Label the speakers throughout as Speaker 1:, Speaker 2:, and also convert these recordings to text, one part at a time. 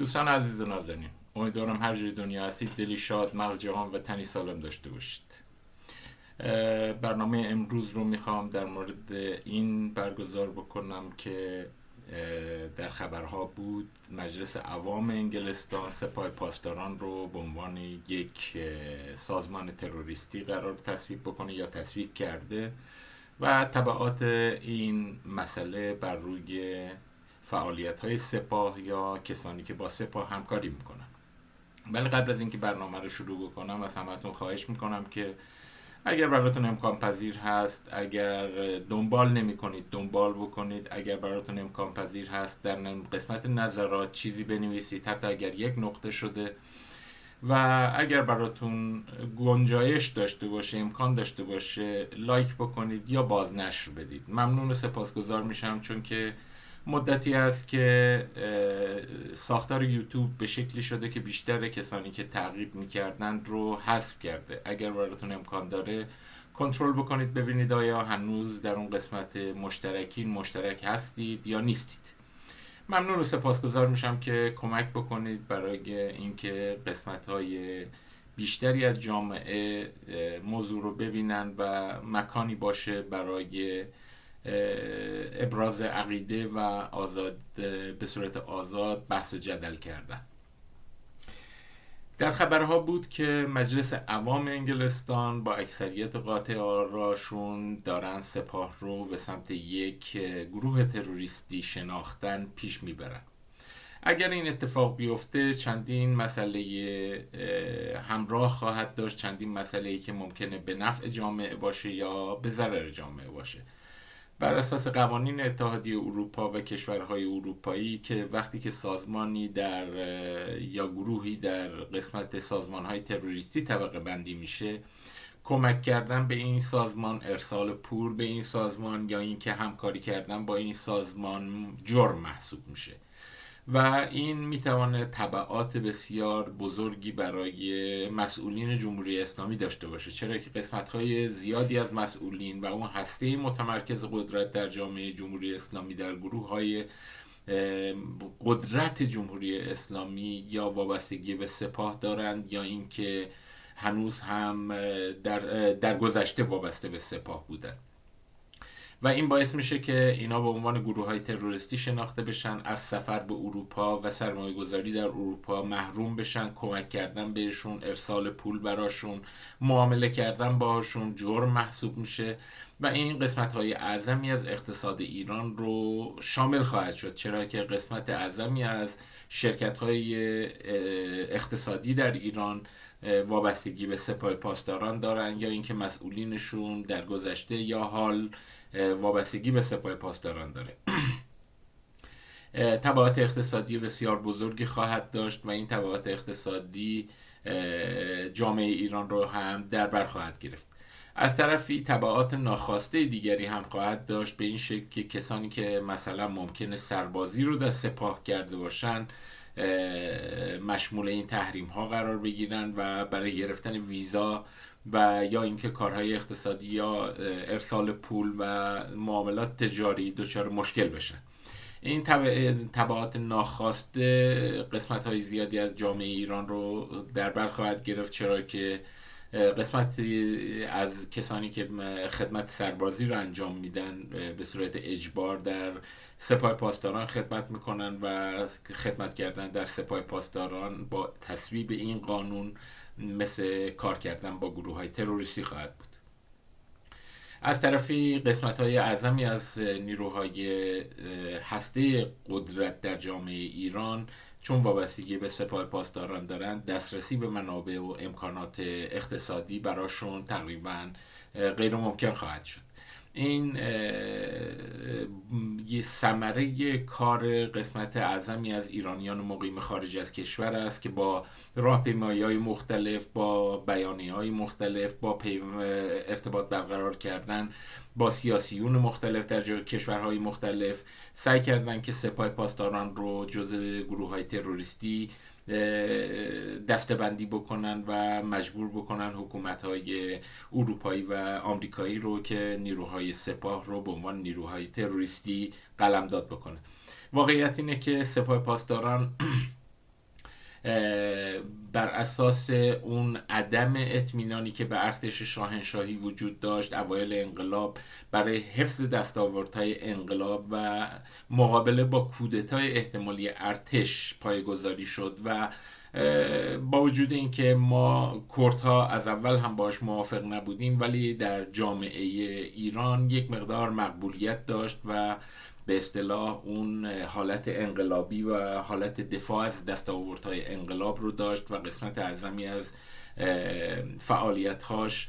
Speaker 1: دوستان عزیز و نازنین امیدوارم هر جای دنیا هستید دلی شاد مغز جهان و تنی سالم داشته باشید. برنامه امروز رو می‌خوام در مورد این برگزار بکنم که در خبرها بود مجلس عوام انگلستان سپاه پاسداران رو به عنوان یک سازمان تروریستی قرار تصویب بکنه یا تصویب کرده و طبعات این مسئله بر روی فعالیت های سپاه یا کسانی که با سپاه همکاری می‌کنن. ولی قبل از اینکه برنامه رو شروع بکنم از همتون خواهش می‌کنم که اگر براتون امکان پذیر هست اگر دنبال نمی کنید دنبال بکنید. اگر براتون امکان پذیر هست در قسمت نظرات چیزی بنویسید حتی اگر یک نقطه شده. و اگر براتون گنجایش داشته باشه امکان داشته باشه لایک بکنید یا بازنشر بدید. ممنون و سپاسگزار میشم چون که مدتی است که ساختار یوتیوب به شکلی شده که بیشتر کسانی که تعقیب می‌کردن رو حذف کرده. اگر براتون امکان داره کنترل بکنید ببینید آیا هنوز در اون قسمت مشترکین مشترک هستید یا نیستید. ممنون و سپاسگزار میشم که کمک بکنید برای اینکه قسمت های بیشتری از جامعه موضوع رو ببینن و مکانی باشه برای ابراز عقیده و آزاد به صورت آزاد بحث و جدل کردن. در خبرها بود که مجلس عوام انگلستان با اکثریت قاطع آراشون دارن سپاه رو به سمت یک گروه تروریستی شناختن پیش می‌برن. اگر این اتفاق بیفته چندین مسئله همراه خواهد داشت چندین مسئله ای که ممکنه به نفع جامعه باشه یا به ضرر جامعه باشه. بر اساس قوانین اتحادیه اروپا و کشورهای اروپایی که وقتی که سازمانی در یا گروهی در قسمت سازمانهای تروریستی طبقه بندی میشه کمک کردن به این سازمان ارسال پول به این سازمان یا اینکه همکاری کردن با این سازمان جرم محسوب میشه. و این می‌توانه طبعات بسیار بزرگی برای مسئولین جمهوری اسلامی داشته باشه. چرا که قسمت های زیادی از مسئولین و اون هسته متمرکز قدرت در جامعه جمهوری اسلامی در گروه های قدرت جمهوری اسلامی یا وابستگی به سپاه دارند یا اینکه هنوز هم در, در گذشته وابسته به سپاه بودند. و این باعث میشه که اینا به عنوان گروه های تروریستی شناخته بشن از سفر به اروپا و سرمایه گذاری در اروپا محروم بشن کمک کردن بهشون ارسال پول براشون معامله کردن باهاشون جرم محسوب میشه و این قسمت های اعظمی از اقتصاد ایران رو شامل خواهد شد. چرا که قسمت اعظمی از شرکت های اقتصادی در ایران وابستگی به سپاه پاسداران دارن یا اینکه مسئولینشون در گذشته یا حال وابستگی به سپاه پاسداران داره. تبعات اقتصادی بسیار بزرگی خواهد داشت و این تبعات اقتصادی جامعه ایران رو هم در بر خواهد گرفت. از طرفی تبعات ناخواسته دیگری هم خواهد داشت به این شکل که کسانی که مثلا ممکنه سربازی رو در سپاه کرده باشن مشمول این تحریم ها قرار بگیرن و برای گرفتن ویزا و یا اینکه کارهای اقتصادی یا ارسال پول و معاملات تجاری دچار مشکل بشن. این تبعات ناخواسته قسمت های زیادی از جامعه ایران رو در بر خواهد گرفت چرا که قسمت از کسانی که خدمت سربازی رو انجام میدن به صورت اجبار در سپاه پاسداران خدمت می‌کنن و خدمت کردن در سپاه پاسداران با تصویب این قانون مثل کار کردن با گروه های تروریستی خواهد بود. از طرفی قسمت های اعظمی از نیروهای هسته قدرت در جامعه ایران چون وابستگی به سپاه پاسداران دارند دسترسی به منابع و امکانات اقتصادی براشون تقریبا غیر ممکن خواهد شد. این یه ثمره کار قسمت اعظمی از ایرانیان مقیم خارج از کشور است که با راهپیمایی های مختلف با بیانی های مختلف با ارتباط برقرار کردن با سیاسیون مختلف در کشورهای مختلف. سعی کردن که سپاه پاسداران رو جز گروه های تروریستی دستبندی بکنن و مجبور بکنن حکومت های اروپایی و آمریکایی رو که نیروهای سپاه رو به عنوان نیروهای تروریستی قلمداد بکنه. واقعیت اینه که سپاه پاسداران بر اساس اون عدم اطمینانی که به ارتش شاهنشاهی وجود داشت اوایل انقلاب برای حفظ دستاوردهای انقلاب و مقابله با کودتای احتمالی ارتش پایگذاری شد و با وجود اینکه ما کردها از اول هم باش موافق نبودیم ولی در جامعه ایران یک مقدار مقبولیت داشت و به اصطلاح اون حالت انقلابی و حالت دفاع از دستاوردهای انقلاب رو داشت و قسمت اعظمی از فعالیتهاش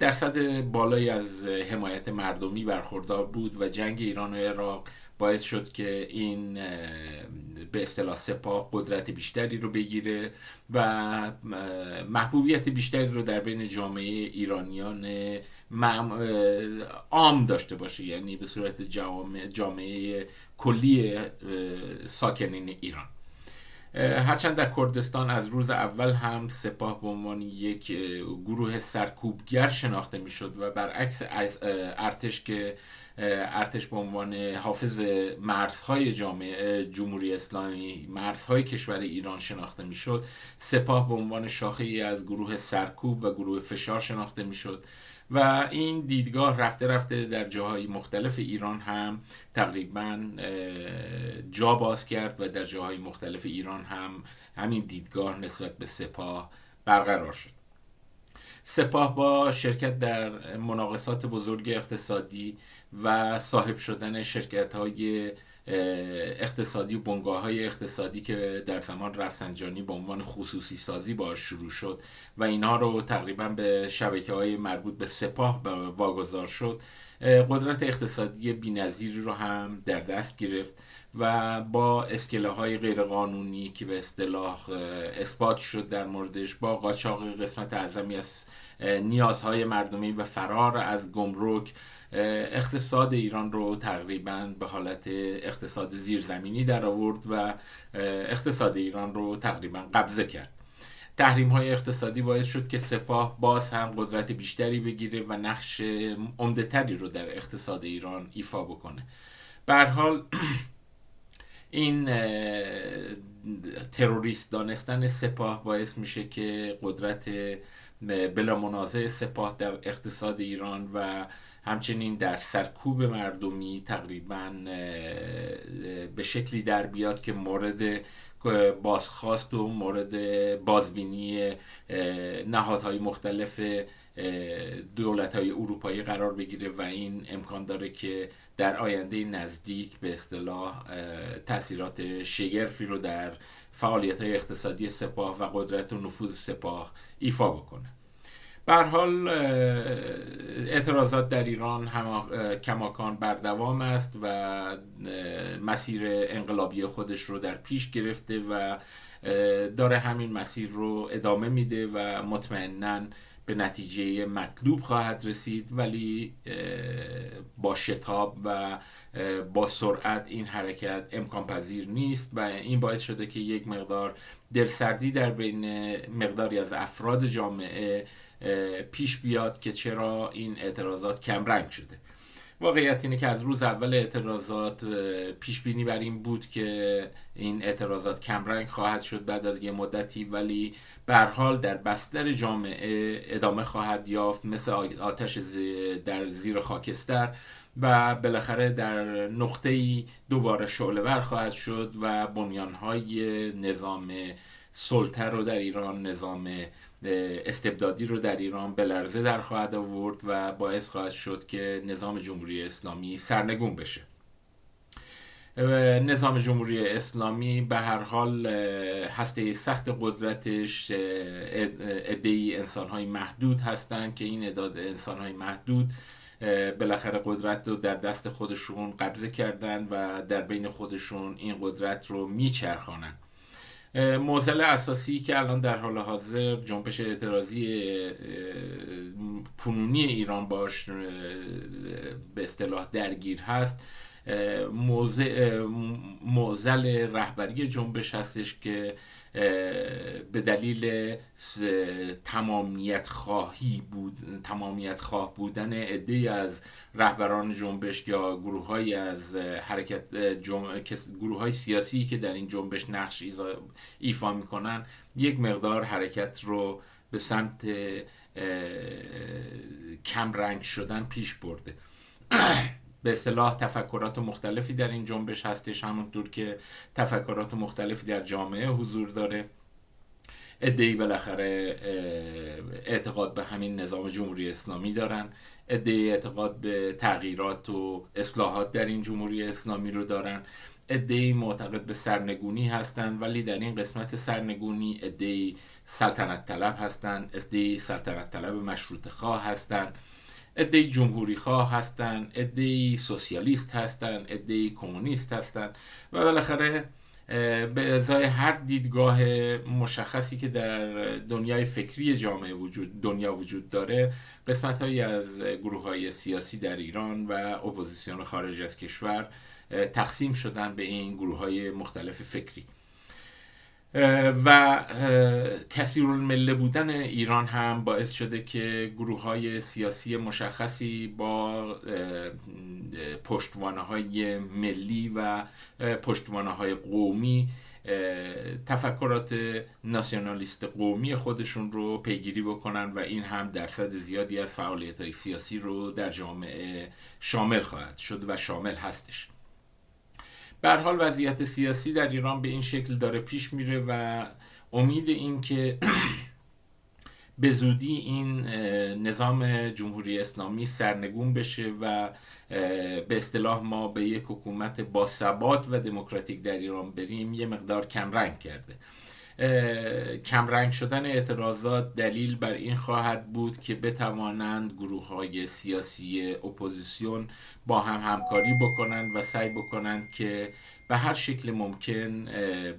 Speaker 1: درصد بالایی از حمایت مردمی برخوردار بود و جنگ ایران و عراق باعث شد که این به اصطلاح سپاه قدرت بیشتری رو بگیره و محبوبیت بیشتری رو در بین جامعه ایرانیان عام داشته باشه. یعنی به صورت جامعه, جامعه کلی ساکنین ایران. هرچند در کردستان از روز اول هم سپاه به عنوان یک گروه سرکوبگر شناخته می‌شد و برعکس ارتش که ارتش به عنوان حافظ مرزهای جامعه جمهوری اسلامی مرزهای کشور ایران شناخته می‌شد. سپاه به عنوان شاخه ای از گروه سرکوب و گروه فشار شناخته می‌شد. و این دیدگاه رفته رفته در جاهای مختلف ایران هم تقریبا جا باز کرد و در جاهای مختلف ایران هم همین دیدگاه نسبت به سپاه برقرار شد. سپاه با شرکت در مناقصات بزرگ اقتصادی و صاحب شدن شرکت های اقتصادی و بنگاه های اقتصادی که در زمان رفسنجانی به عنوان خصوصی سازی باش شروع شد و اینها رو تقریبا به شبکه های مربوط به سپاه واگذار شد قدرت اقتصادی بینظیری رو هم در دست گرفت. و با اسکله های غیرقانونی که به اصطلاح اثبات شد در موردش با قاچاق قسمت اعظمی از نیازهای مردمی و فرار از گمرک اقتصاد ایران رو تقریبا به حالت اقتصاد زیرزمینی در آورد و اقتصاد ایران رو تقریبا قبضه کرد. تحریم های اقتصادی باعث شد که سپاه باز هم قدرت بیشتری بگیره و نقش عمدهتری رو در اقتصاد ایران ایفا بکنه. به حال این تروریست دانستن سپاه باعث میشه که قدرت بلا منازع سپاه در اقتصاد ایران و همچنین در سرکوب مردمی تقریبا به شکلی در بیاد که مورد بازخواست و مورد بازبینی نهادهای مختلف دولت های اروپایی قرار بگیره و این امکان داره که در آینده نزدیک به اصطلاح تاثیرات شگرفی رو در فعالیت های اقتصادی سپاه و قدرت و نفوذ سپاه ایفا بکنه. بر حال اعتراضات در ایران کماکان بردوام است و مسیر انقلابی خودش رو در پیش گرفته و داره همین مسیر رو ادامه میده و مطمئنا به نتیجه مطلوب خواهد رسید ولی با شتاب و با سرعت این حرکت امکان پذیر نیست و این باعث شده که یک مقدار دلسردی در بین مقداری از افراد جامعه پیش بیاد که چرا این اعتراضات کمرنگ شده. واقعیت اینه که از روز اول اعتراضات پیش بینی بر این بود که این اعتراضات کمرنگ خواهد شد بعد از یه مدتی ولی به حال در بستر جامعه ادامه خواهد یافت مثل آتش در زیر خاکستر و بالاخره در نقطه ای دوباره شعله خواهد شد و بنیانهای نظام سلطه رو در ایران نظام استبدادی رو در ایران به لرزه در خواهد آورد و باعث خواهد شد که نظام جمهوری اسلامی سرنگون بشه. نظام جمهوری اسلامی به هر حال هسته سخت قدرتش ادهی انسان های محدود هستند که این اداد انسان های محدود بالاخره قدرت رو در دست خودشون قبضه کردن و در بین خودشون این قدرت رو میچرخانن موزل اساسی که الان در حال حاضر جنبش اعتراضی پنونی ایران باش به اصطلاح درگیر هست. موزل رهبری جنبش هستش که به دلیل تمامیت خواهی بود تمامیت خواه بودن عده از رهبران جنبش یا گروه های از حرکت گروه های سیاسی که در این جنبش نقش ایفا می‌کنن یک مقدار حرکت رو به سمت کم رنگ شدن پیش برده. به اصطلاح تفکرات مختلفی در این جنبش هستش. همونطور که تفکرات مختلفی در جامعه حضور داره. ادهی بالاخره اعتقاد به همین نظام جمهوری اسلامی دارن. ادهی اعتقاد به تغییرات و اصلاحات در این جمهوری اسلامی رو دارن. ادهی معتقد به سرنگونی هستند ولی در این قسمت سرنگونی ادهی سلطنت طلب هستند ادهی سلطنت طلب مشروط خواه هستند ادهی جمهوری خواه ادهی سوسیالیست هستند ادهی کمونیست هستند و بالاخره به ازای هر دیدگاه مشخصی که در دنیای فکری جامعه وجود دنیا وجود داره قسمت هایی از گروه های سیاسی در ایران و اپوزیسیون خارج از کشور تقسیم شدن به این گروه های مختلف فکری. و کثیر مله بودن ایران هم باعث شده که گروه های سیاسی مشخصی با پشتوانه های ملی و پشتوانه های قومی تفکرات ناسیونالیست قومی خودشون رو پیگیری بکنن و این هم درصد زیادی از فعالیت های سیاسی رو در جامعه شامل خواهد شد و شامل هستش. بر حال وضعیت سیاسی در ایران به این شکل داره پیش میره و امید این که به زودی این نظام جمهوری اسلامی سرنگون بشه و به اصطلاح ما به یک حکومت با ثبات و دموکراتیک در ایران بریم یه مقدار کمرنگ کرده. کمرنگ شدن اعتراضات دلیل بر این خواهد بود که بتوانند گروه های سیاسی اپوزیسیون با هم همکاری بکنند و سعی بکنند که به هر شکل ممکن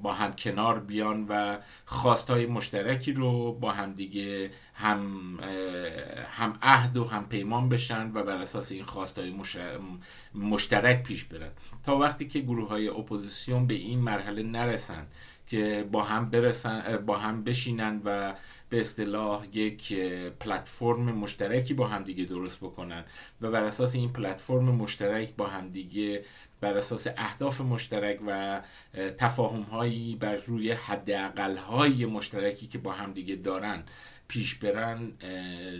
Speaker 1: با هم کنار بیان و خواستهای مشترکی رو با هم دیگه هم هم عهد و هم پیمان بشن و بر اساس این خواستهای مشترک پیش برن. تا وقتی که گروه های اپوزیسیون به این مرحله نرسند که با هم برسن با هم بشینن و به اصطلاح یک پلتفرم مشترکی با هم دیگه درست بکنن و بر اساس این پلتفرم مشترک با هم دیگه بر اساس اهداف مشترک و تفاهم هایی بر روی حداقل های مشترکی که با هم دیگه دارن پیش برن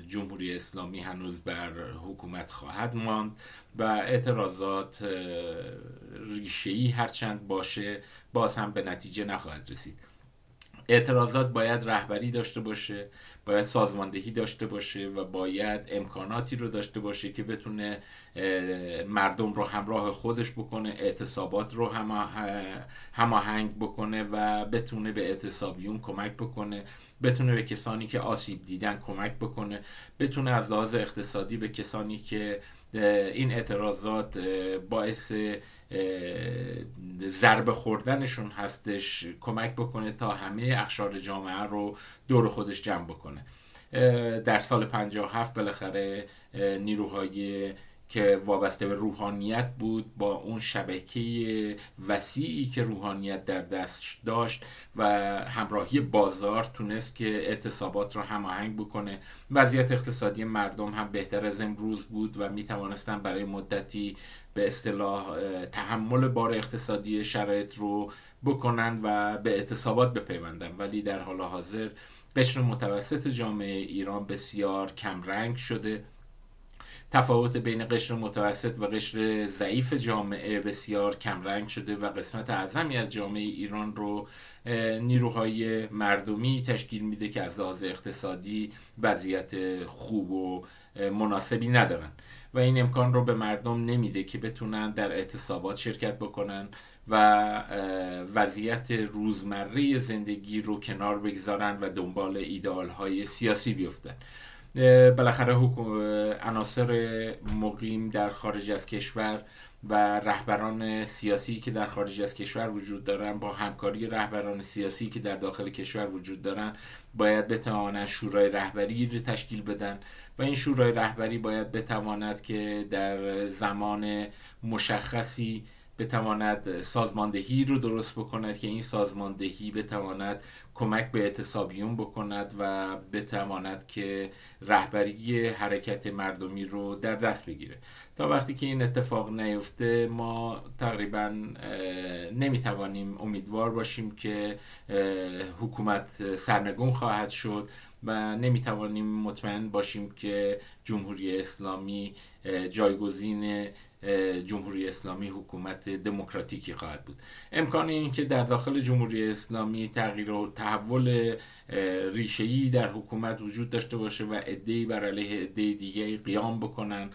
Speaker 1: جمهوری اسلامی هنوز بر حکومت خواهد ماند و اعتراضات ریشه‌ای هرچند باشه باز هم به نتیجه نخواهد رسید. اعتراضات باید رهبری داشته باشه باید سازماندهی داشته باشه و باید امکاناتی رو داشته باشه که بتونه مردم رو همراه خودش بکنه اعتصابات رو هماهنگ بکنه و بتونه به اعتصابیون کمک بکنه بتونه به کسانی که آسیب دیدن کمک بکنه بتونه از لحاظ اقتصادی به کسانی که این اعتراضات باعث ضربه خوردنشون هستش کمک بکنه تا همه اخشار جامعه رو دور خودش جمع بکنه. در سال 57 بالاخره نیروهای که وابسته به روحانیت بود با اون شبکه وسیعی که روحانیت در دست داشت و همراهی بازار تونست که اعتصابات رو هماهنگ بکنه. وضعیت اقتصادی مردم هم بهتر از امروز بود و می توانستن برای مدتی به اصطلاح تحمل بار اقتصادی شرایط رو بکنن و به اعتصابات بپیوندن ولی در حال حاضر قشر متوسط جامعه ایران بسیار کمرنگ شده. تفاوت بین قشر متوسط و قشر ضعیف جامعه بسیار کمرنگ شده و قسمت اعظمی از جامعه ایران رو نیروهای مردمی تشکیل میده که از لحاظ اقتصادی وضعیت خوب و مناسبی ندارن. و این امکان رو به مردم نمیده که بتونن در اعتصابات شرکت بکنن و وضعیت روزمره زندگی رو کنار بگذارن و دنبال ایدئال های سیاسی بیفتن. بالاخره عناصر مقیم در خارج از کشور و رهبران سیاسی که در خارج از کشور وجود دارن با همکاری رهبران سیاسی که در داخل کشور وجود دارن باید بتوانند شورای رهبری رو تشکیل بدن و این شورای رهبری باید بتواند که در زمان مشخصی بتواند سازماندهی رو درست بکند که این سازماندهی بتواند کمک به اعتصابیون بکند و بتواند که رهبری حرکت مردمی رو در دست بگیره. تا وقتی که این اتفاق نیفته ما تقریبا نمی‌توانیم امیدوار باشیم که حکومت سرنگون خواهد شد. و نمی‌توانیم مطمئن باشیم که جمهوری اسلامی جایگزین جمهوری اسلامی حکومت دموکراتیکی خواهد بود. امکان این که در داخل جمهوری اسلامی تغییر و تحول ریشه‌ای در حکومت وجود داشته باشه و عده‌ای بر علیه عده دیگه قیام بکنن.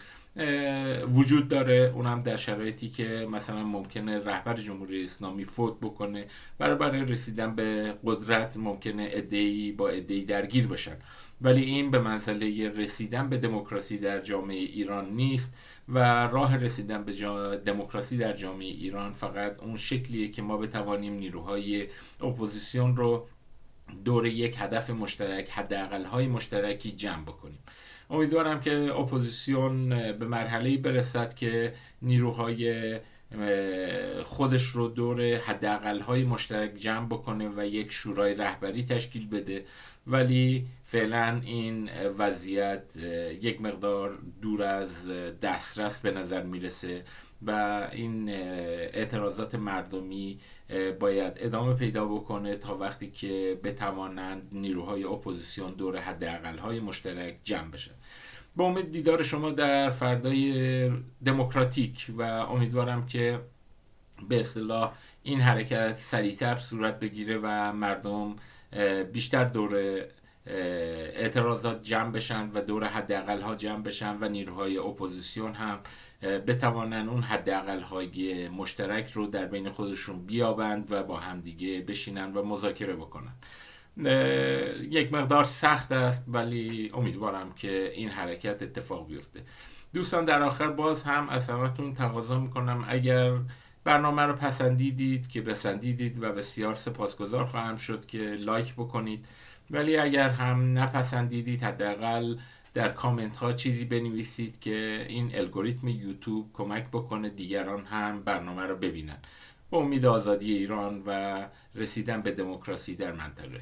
Speaker 1: وجود داره. اونم در شرایطی که مثلا ممکنه رهبر جمهوری اسلامی فوت بکنه برای برای رسیدن به قدرت ممکنه ادهی با ادهی درگیر بشن ولی این به منزله رسیدن به دموکراسی در جامعه ایران نیست و راه رسیدن به دموکراسی در جامعه ایران فقط اون شکلیه که ما بتوانیم نیروهای اپوزیسیون رو دور یک هدف مشترک حداقل های مشترکی جمع بکنیم. امیدوارم که اپوزیسیون به مرحله برسد که نیروهای خودش رو دور حداقل های مشترک جمع بکنه و یک شورای رهبری تشکیل بده. ولی فعلا این وضعیت یک مقدار دور از دسترس به نظر می‌رسه. و این اعتراضات مردمی باید ادامه پیدا بکنه تا وقتی که بتوانند نیروهای اپوزیسیون دور حداقل های مشترک جمع بشن. به امید دیدار شما در فردای دموکراتیک و امیدوارم که به اصطلاح این حرکت سریعتر صورت بگیره و مردم بیشتر دور اعتراضات جمع بشن و دور حداقل ها جمع بشن و نیروهای اپوزیسیون هم بتوانن اون حداقل های مشترک رو در بین خودشون بیابند و با همدیگه بشینن و مذاکره بکنن. یک مقدار سخت است ولی امیدوارم که این حرکت اتفاق بیفته. دوستان در آخر باز هم از همتون تقاضا می‌کنم. اگر برنامه رو پسندیدید که بسندیدید و بسیار سپاسگزار خواهم شد که لایک بکنید. ولی اگر هم نپسندیدید حداقل در کامنت ها چیزی بنویسید که این الگوریتم یوتیوب کمک بکنه دیگران هم برنامه رو ببینن. با امید آزادی ایران و رسیدن به دموکراسی در منطقه.